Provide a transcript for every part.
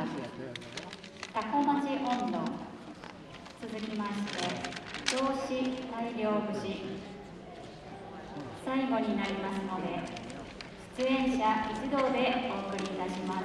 タコ町温度続きまして動詞大量節。最後になりますので出演者一同でお送りいたします。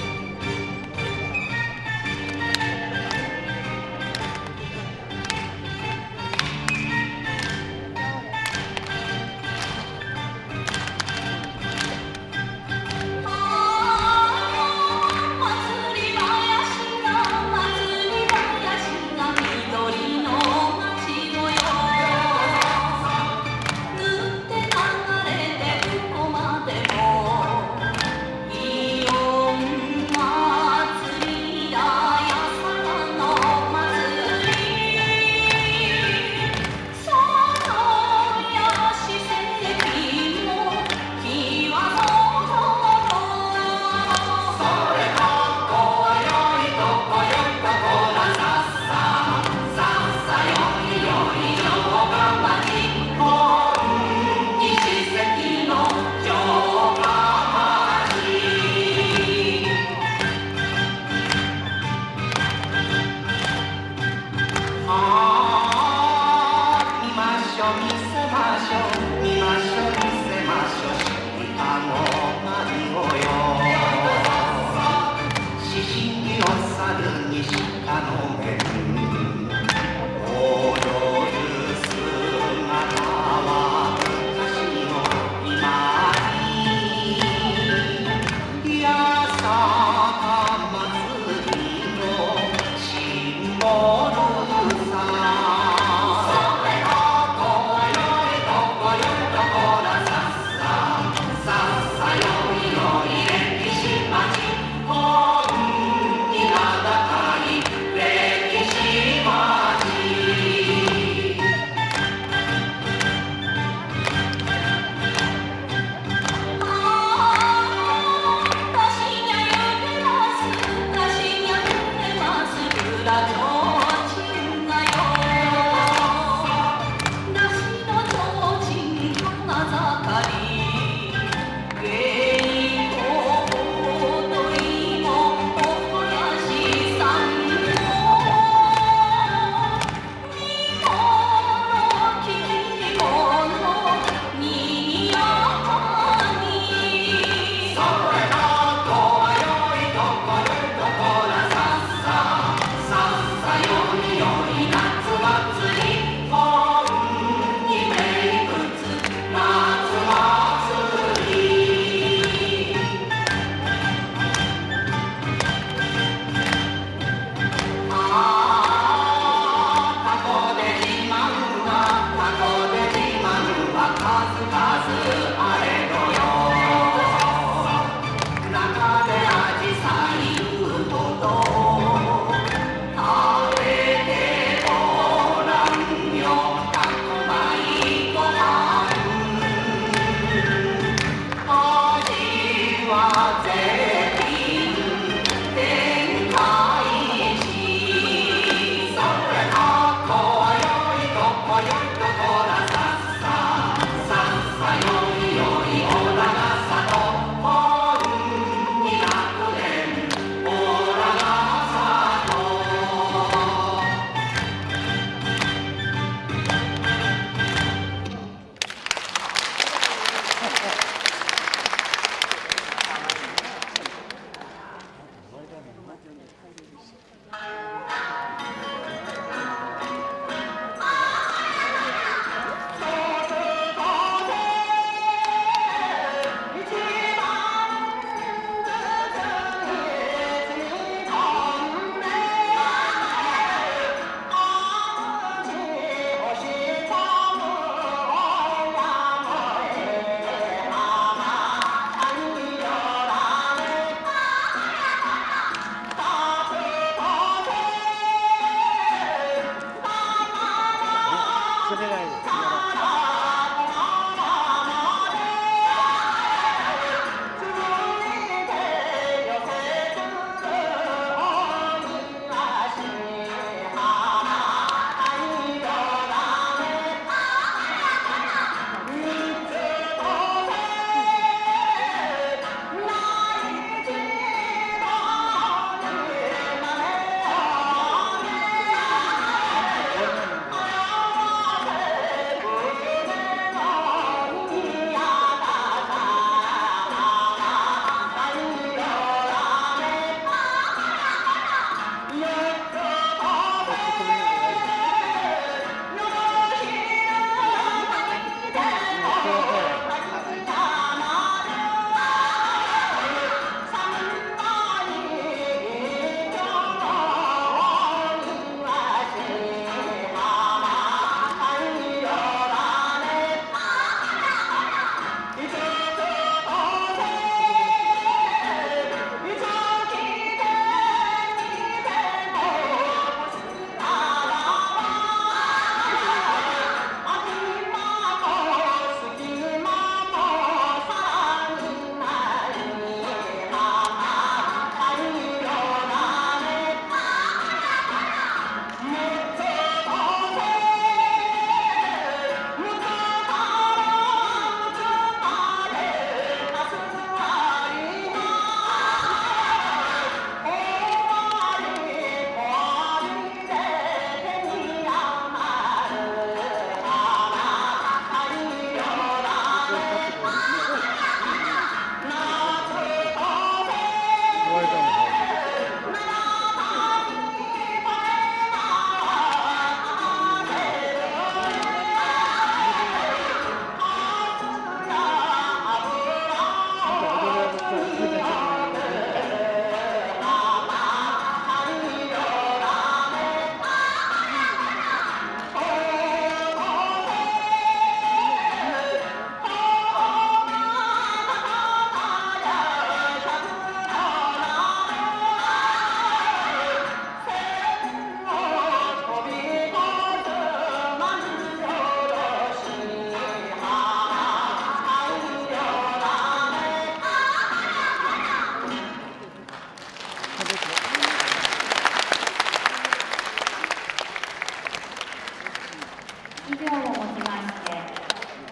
以上をもちまして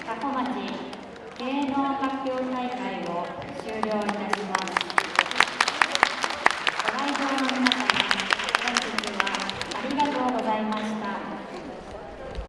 多古町芸能発表大会を終了いたします。ご来場の皆様本日はありがとうございました。